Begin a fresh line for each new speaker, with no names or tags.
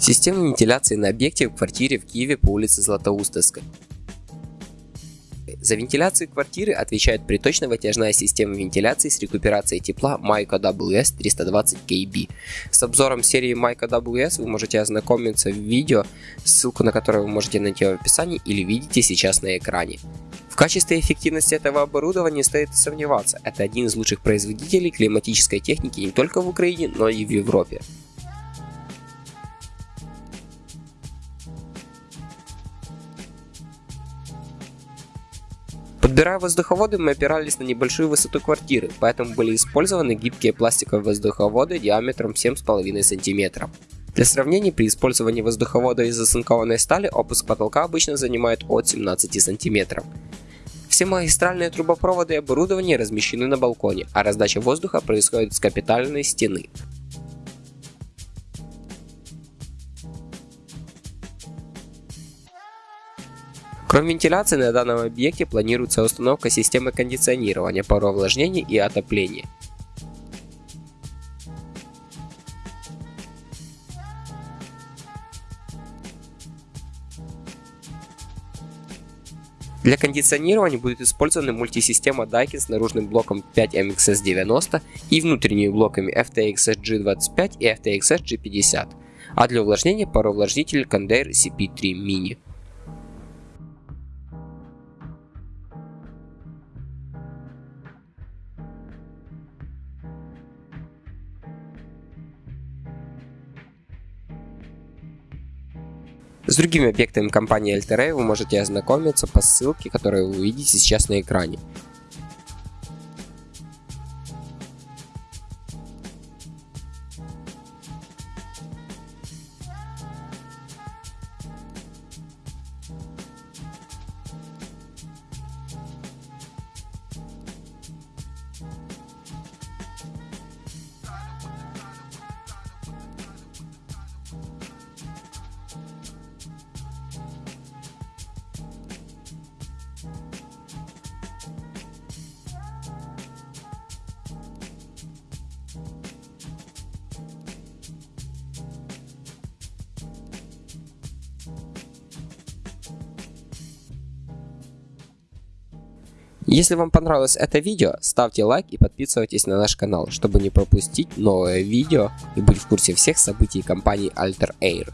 Система вентиляции на объекте в квартире в Киеве по улице Златоустовской. За вентиляцию квартиры отвечает приточно-вытяжная система вентиляции с рекуперацией тепла Майка WS 320 KB. С обзором серии Майка WS вы можете ознакомиться в видео, ссылку на которое вы можете найти в описании или видите сейчас на экране. В качестве эффективности этого оборудования стоит сомневаться, это один из лучших производителей климатической техники не только в Украине, но и в Европе. Подбирая воздуховоды, мы опирались на небольшую высоту квартиры, поэтому были использованы гибкие пластиковые воздуховоды диаметром 7,5 см. Для сравнения, при использовании воздуховода из оцинкованной стали опуск потолка обычно занимает от 17 см. Все магистральные трубопроводы и оборудование размещены на балконе, а раздача воздуха происходит с капитальной стены. Кроме вентиляции, на данном объекте планируется установка системы кондиционирования, пароувлажнения и отопления. Для кондиционирования будет использована мультисистема Daikin с наружным блоком 5MXS90 и внутренними блоками FTX G25 и FTX G50, а для увлажнения пароувлажнитель Condair CP3 Mini. С другими объектами компании Alterray вы можете ознакомиться по ссылке, которую вы видите сейчас на экране. Если вам понравилось это видео, ставьте лайк и подписывайтесь на наш канал, чтобы не пропустить новое видео и быть в курсе всех событий компании Alter Air.